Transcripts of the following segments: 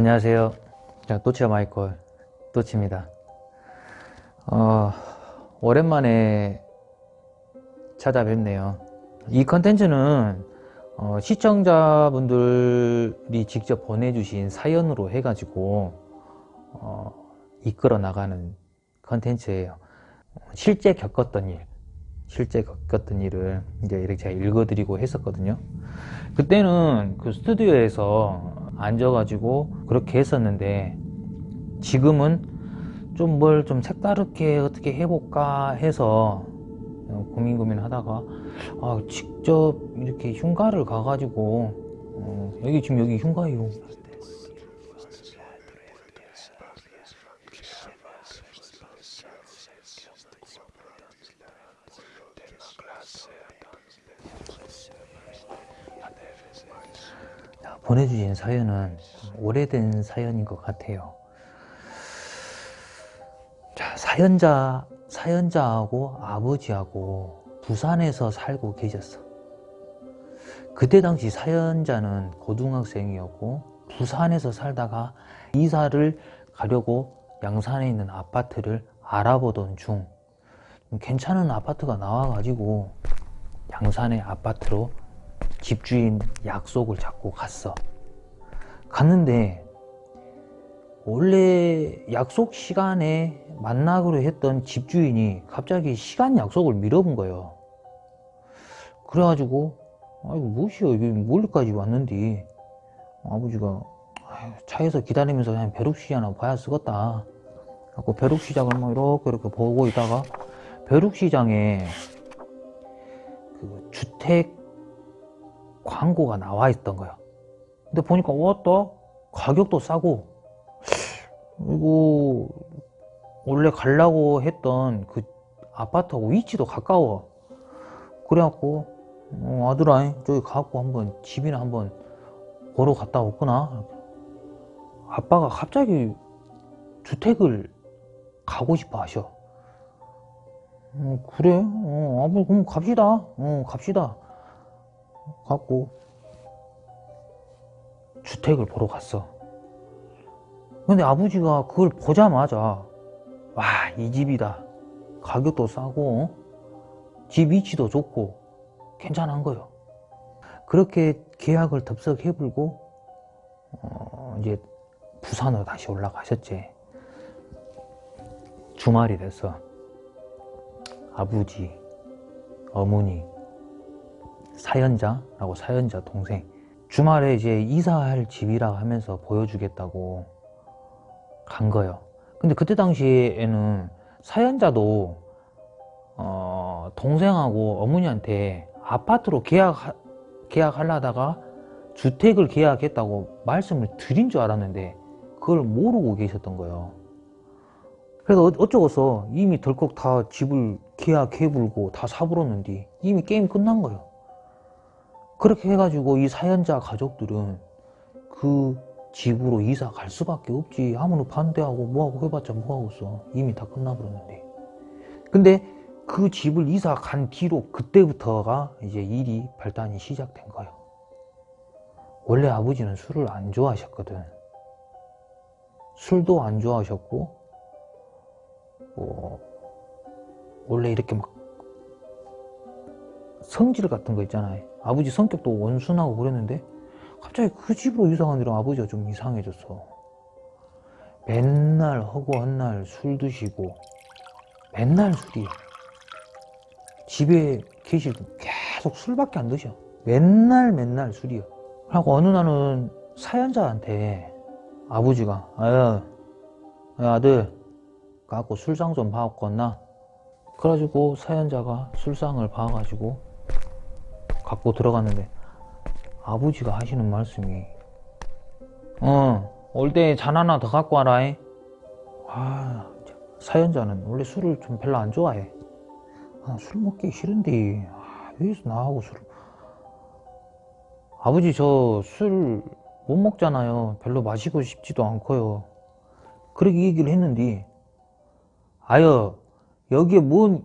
안녕하세요. 자, 또치와 마이콜 또치입니다. 어, 오랜만에 찾아뵙네요. 이 컨텐츠는 어, 시청자분들이 직접 보내주신 사연으로 해가지고 어, 이끌어 나가는 컨텐츠예요. 실제 겪었던 일, 실제 겪었던 일을 이제 이렇게 제가 읽어드리고 했었거든요. 그때는 그 스튜디오에서 앉아가지고 그렇게 했었는데 지금은 좀뭘좀 색다르게 어떻게 해볼까 해서 고민 고민 하다가 아, 직접 이렇게 흉가를 가가지고 어, 여기 지금 여기 흉가예요 보내주신 사연은 오래된 사연인 것 같아요 자, 사연자, 사연자하고 아버지하고 부산에서 살고 계셨어. 그때 당시 사연자는 고등학생이었고 부산에서 살다가 이사를 가려고 양산에 있는 아파트를 알아보던 중 괜찮은 아파트가 나와가지고 양산의 아파트로 집주인 약속을 잡고 갔어. 갔는데 원래 약속 시간에 만나기로 했던 집주인이 갑자기 시간 약속을 미뤄본 거예요. 그래가지고 아이고 무엇이여 여기 멀리까지 왔는데 아버지가 차에서 기다리면서 그냥 벼룩시장 하나 봐야 쓰겠다. 갖고 벼룩시장을 막 이렇게 이렇게 보고 있다가 벼룩시장에 그 주택 광고가 나와 있던 거예요. 근데 보니까 왔다? 가격도 싸고 이거 원래 가려고 했던 그 아파트하고 위치도 가까워. 그래갖고 어, 아들아 저기 가갖고 한번 집이나 한번 보러 갔다 왔구나. 아빠가 갑자기 주택을 가고 싶어 하셔. 어, 그래? 어, 아버 그럼 갑시다. 어, 갑시다 갖고 주택을 보러 갔어. 근데 아버지가 그걸 보자마자 와 이 집이다. 가격도 싸고 집 위치도 좋고 괜찮은 거요. 그렇게 계약을 덥석 해불고 어 이제 부산으로 다시 올라가셨지. 주말이 돼서 아버지 어머니 사연자라고 사연자 동생. 주말에 이제 이사할 집이라 하면서 보여주겠다고 간 거예요. 근데 그때 당시에는 사연자도 어, 동생하고 어머니한테 아파트로 계약 계약하려다가 주택을 계약했다고 말씀을 드린 줄 알았는데 그걸 모르고 계셨던 거예요. 그래서 어, 어쩌고서 이미 덜컥 다 집을 계약해불고 다 사버렸는데 이미 게임 끝난 거예요 그렇게 해가지고 이 사연자 가족들은 그 집으로 이사 갈 수밖에 없지. 아무나 반대하고 뭐하고 해봤자 뭐하고 써 이미 다 끝나버렸는데. 근데 그 집을 이사 간 뒤로 그때부터가 이제 일이 발단이 시작된 거예요. 원래 아버지는 술을 안 좋아하셨거든. 술도 안 좋아하셨고 뭐 원래 이렇게 막 성질 같은 거 있잖아요. 아버지 성격도 원순하고 그랬는데 갑자기 그 집으로 이사 가니라 아버지가 좀 이상해졌어 맨날 허구한 날 술 드시고 맨날 술이 집에 계실 때 계속 술밖에 안 드셔. 맨날 맨날 술이요. 하고 어느 날은 사연자한테 아버지가 아유 아들 갖고 술상 좀 봐왔겠나? 그래가지고 사연자가 술상을 봐가지고 갖고 들어갔는데 아버지가 하시는 말씀이 어올 때 잔 하나 더 갖고 와라 아 사연자는 원래 술을 좀 별로 안 좋아해. 아, 술 먹기 싫은데. 아, 여기서 나하고 술 아버지 저 술 못 먹잖아요. 별로 마시고 싶지도 않고요. 그렇게 얘기를 했는데 아여 여기에 뭔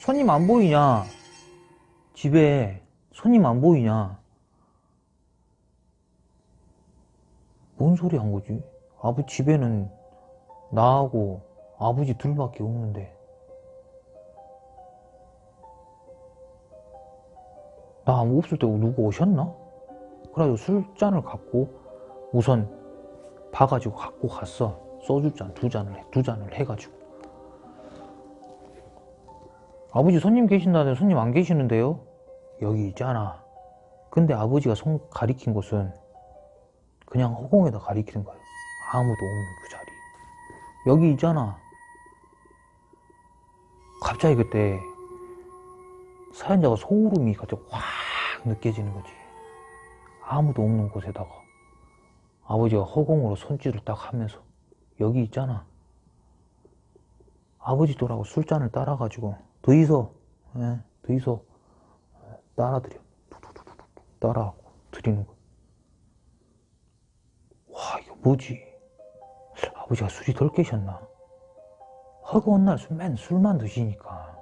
손님 안 보이냐? 집에 손님 안 보이냐 뭔 소리 한 거지? 아버지 집에는 나하고 아버지 둘밖에 없는데 나 아무 없을 때 누구 오셨나? 그래가지고 술잔을 갖고 우선 봐가지고 갖고 갔어 소주잔 두 잔을 해, 두 잔을 해가지고 아버지 손님 계신다는데 손님 안 계시는데요? 여기 있잖아. 근데 아버지가 손 가리킨 곳은 그냥 허공에다 가리키는 거예요 아무도 없는 그 자리. 여기 있잖아. 갑자기 그때 사연자가 소름이 갑자기 확 느껴지는 거지. 아무도 없는 곳에다가 아버지가 허공으로 손짓을 딱 하면서 여기 있잖아. 아버지도라고 술잔을 따라가지고 더 있어. 예, 더 있어 따라드려. 따라하고 드리는 거야. 와 이거 뭐지? 아버지가 술이 덜 깨셨나? 허구한 날 술, 맨 술만 드시니까.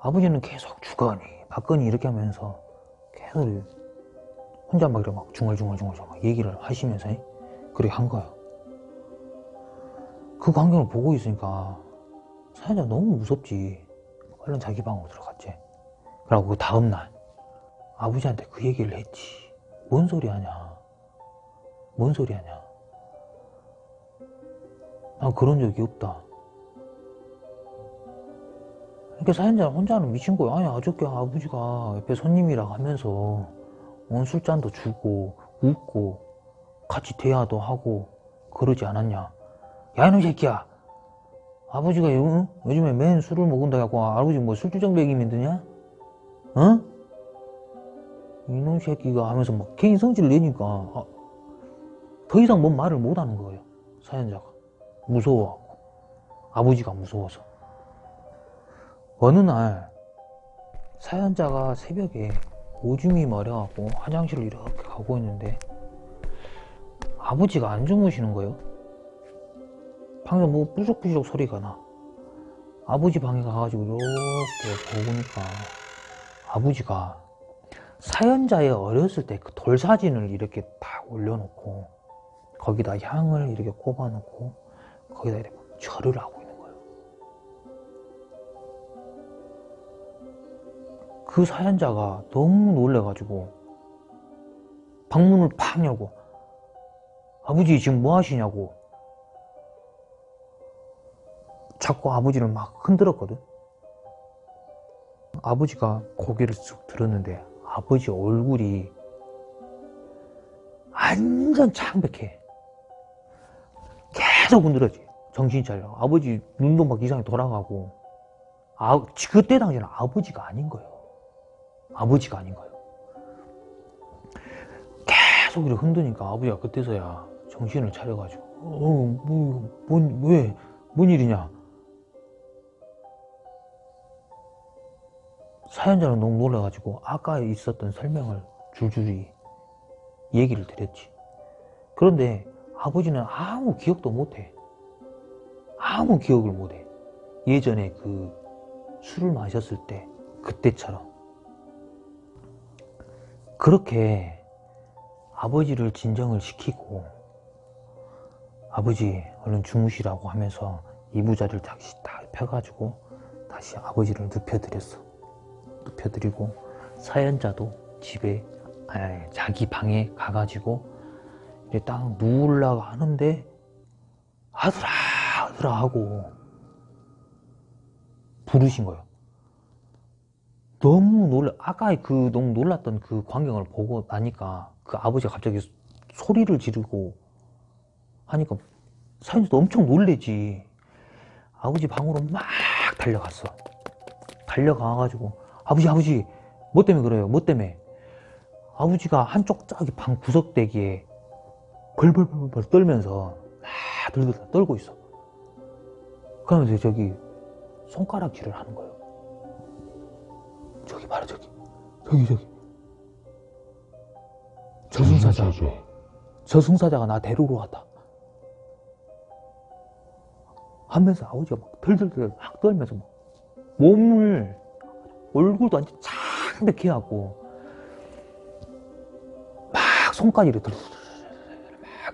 아버지는 계속 주거니 받거니 이렇게 하면서 계속 혼자 막 이렇게 막 중얼중얼중얼 막 얘기를 하시면서 그렇게 한 거야. 그 광경을 보고 있으니까 사연자 너무 무섭지. 얼른 자기 방으로 들어갔지. 그러고 그 다음날 아버지한테 그 얘기를 했지. 뭔 소리 하냐? 뭔 소리 하냐? 나 그런 적이 없다. 이렇게 사연자 혼자는 미친 거야. 아니 어저께 아버지가 옆에 손님이라 하면서 원 술잔도 주고 웃고 같이 대화도 하고 그러지 않았냐? 야 이놈 새끼야! 아버지가 요, 요즘에 맨 술을 먹은다 해갖고 아버지 뭐 술주정백이 믿느냐? 어? 이놈 새끼가 하면서 막 개인 성질을 내니까 아, 더 이상 뭔 말을 못하는 거예요 사연자가. 무서워하고. 아버지가 무서워서. 어느 날 사연자가 새벽에 오줌이 마려갖고 화장실을 이렇게 가고 있는데 아버지가 안 주무시는 거예요. 방금 뭐 뿌적뿌적 소리가 나. 아버지 방에 가가지고 이렇게 보니까 아버지가 사연자의 어렸을 때 그 돌 사진을 이렇게 딱 올려놓고 거기다 향을 이렇게 꼽아놓고 거기다 이렇게 절을 하고 있는 거예요. 그 사연자가 너무 놀래가지고 방문을 팍 열고 아버지 지금 뭐 하시냐고 자꾸 아버지를 막 흔들었거든. 아버지가 고개를 쑥 들었는데 아버지 얼굴이 완전 창백해. 계속 흔들었지. 정신 차려. 아버지 눈도 막 이상하게 돌아가고. 아, 그때 당시에는 아버지가 아닌 거예요. 아버지가 아닌 거예요. 계속 이렇게 흔드니까 아버지가 그때서야 정신을 차려가지고 어, 뭐, 뭔, 왜, 뭔 일이냐 사연자는 너무 놀라가지고 아까 있었던 설명을 줄줄이 얘기를 드렸지. 그런데 아버지는 아무 기억도 못해. 아무 기억을 못해. 예전에 그 술을 마셨을 때 그때처럼. 그렇게 아버지를 진정을 시키고 아버지 얼른 주무시라고 하면서 이부자를 다시 딱 펴가지고 다시 아버지를 눕혀드렸어 눕혀드리고 사연자도 집에 아니, 자기 방에 가가지고 이제 딱 누우려고 하는데 아들아 아들아 하고 부르신 거예요. 너무 놀라 아까 그 너무 놀랐던 그 광경을 보고 나니까 그 아버지가 갑자기 소리를 지르고 하니까 사연자도 엄청 놀래지. 아버지 방으로 막 달려갔어. 달려가가지고 아버지 아버지 뭐 때문에 그래요? 뭐 때문에? 아버지가 한쪽 저기 방 구석대기에 벌벌벌벌 떨면서 막 들들 떨고 있어. 그러면서 저기 손가락질을 하는 거예요. 저기 바로 저기 저기 저기. 저승사자. 저승사자가 나 데리러 왔다. 하면서 아버지가 막 덜덜덜 막 떨면서 막 몸을 얼굴도 완전 창백해 하고 막 손까지 이렇게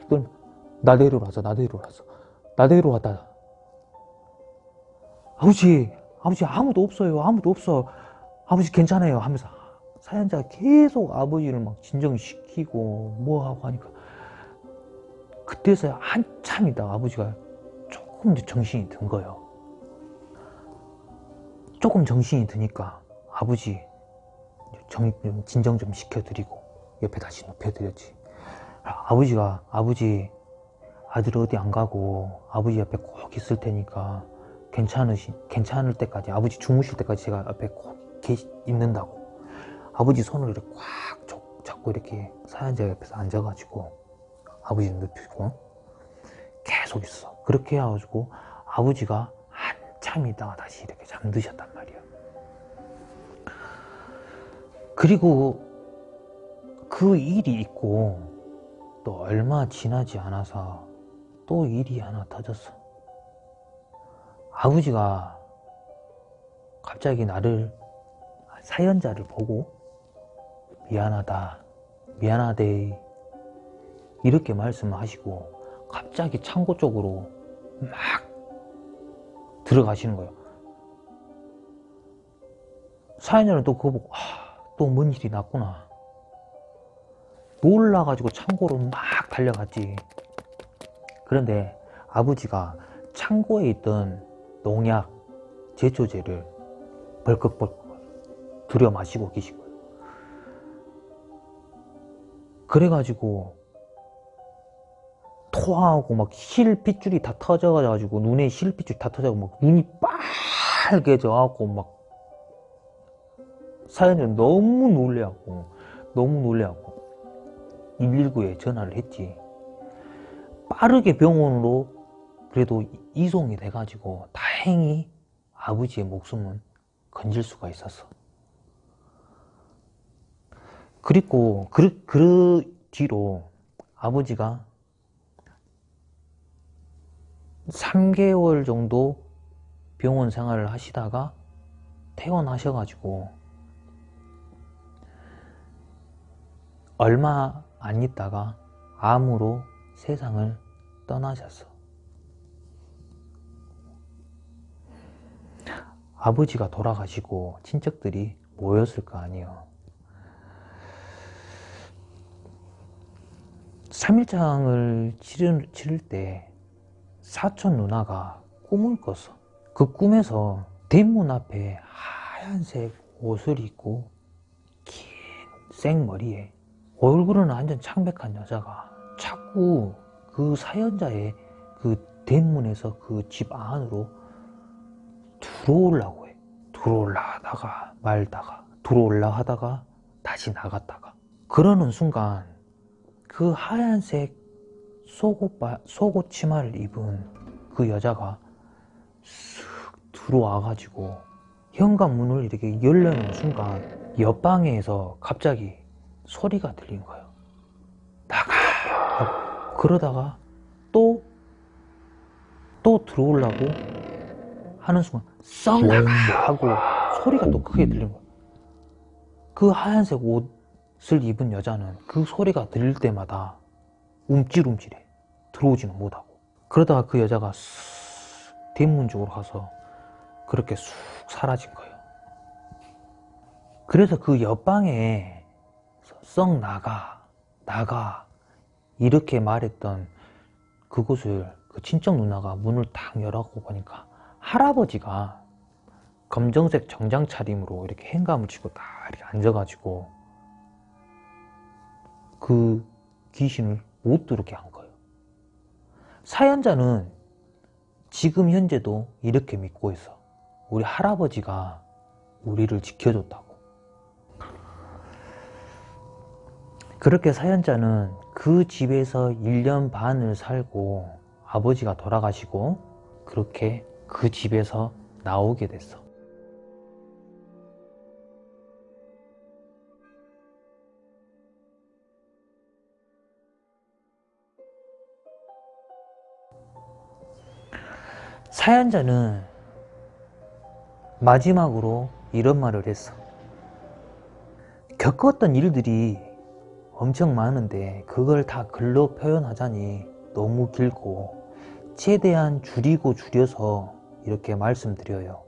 막 나대로 와서 나대로 와서 나대로 왔다. 아버지 아버지 아무도 없어요. 아무도 없어. 아버지 괜찮아요 하면서 사연자가 계속 아버지를 막 진정시키고 뭐 하고 하니까 그때서야 한참 있다가 아버지가 조금 더 정신이 든 거예요. 조금 정신이 드니까 아버지 정, 진정 좀 시켜드리고 옆에 다시 눕혀드렸지. 아버지가 아버지 아들 어디 안 가고 아버지 옆에 꼭 있을 테니까 괜찮으시 괜찮을 때까지 아버지 주무실 때까지 제가 옆에 꼭 계시, 있는다고. 아버지 손을 이렇게 꽉 잡고 이렇게 사연자 옆에서 앉아가지고 아버지 눕히고 계속 있어. 그렇게 해가지고 아버지가 한참 있다가 다시 이렇게 잠드셨단 말이야 그리고 그 일이 있고 또 얼마 지나지 않아서 또 일이 하나 터졌어. 아버지가 갑자기 나를 사연자를 보고 미안하다 미안하대 이렇게 말씀하시고 갑자기 창고 쪽으로 막 들어가시는 거예요. 사연자는 또 그거 보고 아, 또 뭔 일이 났구나 놀라가지고 창고로 막 달려갔지 그런데 아버지가 창고에 있던 농약, 제초제를 벌컥벌컥 들여 마시고 거예요. 그래가지고 토하고 막 실핏줄이 다 터져가지고 눈에 실핏줄이 다 터져가지고 막 눈이 빨개져갖고 막 사연을 너무 놀래갖고 너무 놀래갖고 119에 전화를 했지. 빠르게 병원으로 그래도 이송이 돼가지고 다행히 아버지의 목숨은 건질 수가 있었어 그리고 그, 그 뒤로 아버지가 3개월 정도 병원 생활을 하시다가 퇴원하셔가지고 얼마 안 있다가 암으로 세상을 떠나셨어. 아버지가 돌아가시고 친척들이 모였을 거 아니에요. 3일장을 치를, 치를 때 사촌 누나가 꿈을 꿨어. 그 꿈에서 대문 앞에 하얀색 옷을 입고 긴 생머리에 얼굴은 완전 창백한 여자가 자꾸 그 사연자의 그 대문에서 그 집 안으로 들어오려고 해. 들어올라 하다가 말다가 들어올라 하다가 다시 나갔다가. 그러는 순간 그 하얀색 속옷, 속옷 치마를 입은 그 여자가 쓱 들어와 가지고 현관문을 이렇게 열려는 순간 옆방에서 갑자기 소리가 들린 거예요. 나가! 그러다가 또 또 들어오려고 하는 순간 썩 나가! 하고 소리가 또 크게 들린 거예요. 그 하얀색 옷을 입은 여자는 그 소리가 들릴 때마다 움찔움찔해. 들어오지는 못하고. 그러다가 그 여자가 쑥 대문 쪽으로 가서 그렇게 쑥 사라진 거예요. 그래서 그 옆방에 썩 나가 나가 이렇게 말했던 그곳을 그 친척 누나가 문을 딱 열어고 보니까 할아버지가 검정색 정장 차림으로 이렇게 행감을 치고 딱 이렇게 앉아가지고 그 귀신을 못 들게 한 거예요. 사연자는 지금 현재도 이렇게 믿고 있어. 우리 할아버지가 우리를 지켜줬다고. 그렇게 사연자는 그 집에서 1년 반을 살고 아버지가 돌아가시고 그렇게 그 집에서 나오게 됐어. 사연자는 마지막으로 이런 말을 했어. 겪었던 일들이 엄청 많은데 그걸 다 글로 표현하자니 너무 길고 최대한 줄이고 줄여서 이렇게 말씀드려요.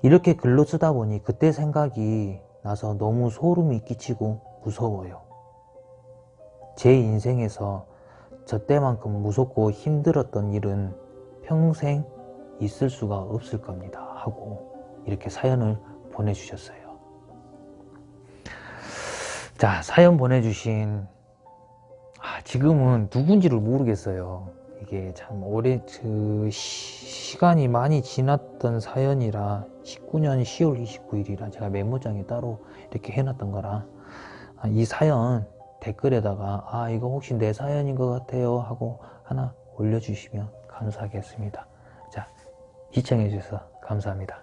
이렇게 글로 쓰다 보니 그때 생각이 나서 너무 소름이 끼치고 무서워요. 제 인생에서 저 때만큼 무섭고 힘들었던 일은 평생 있을 수가 없을 겁니다. 하고 이렇게 사연을 보내주셨어요. 자, 사연 보내주신 아, 지금은 누군지를 모르겠어요. 이게 참 오래 그 시, 간이 많이 지났던 사연이라 19년 10월 29일이라 제가 메모장에 따로 이렇게 해놨던 거라 아, 이 사연 댓글에다가 아 이거 혹시 내 사연인 것 같아요 하고 하나 올려주시면 감사하겠습니다. 자 시청해 주셔서 감사합니다.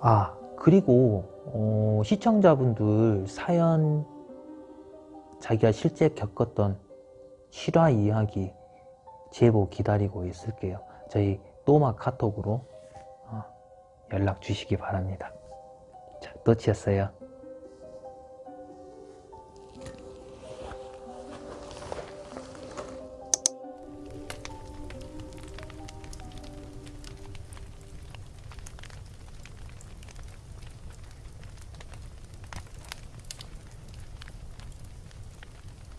아 그리고 어, 시청자분들 사연 자기가 실제 겪었던 실화 이야기 제보 기다리고 있을게요. 저희 또마 카톡으로 어, 연락 주시기 바랍니다. 자, 또치였어요.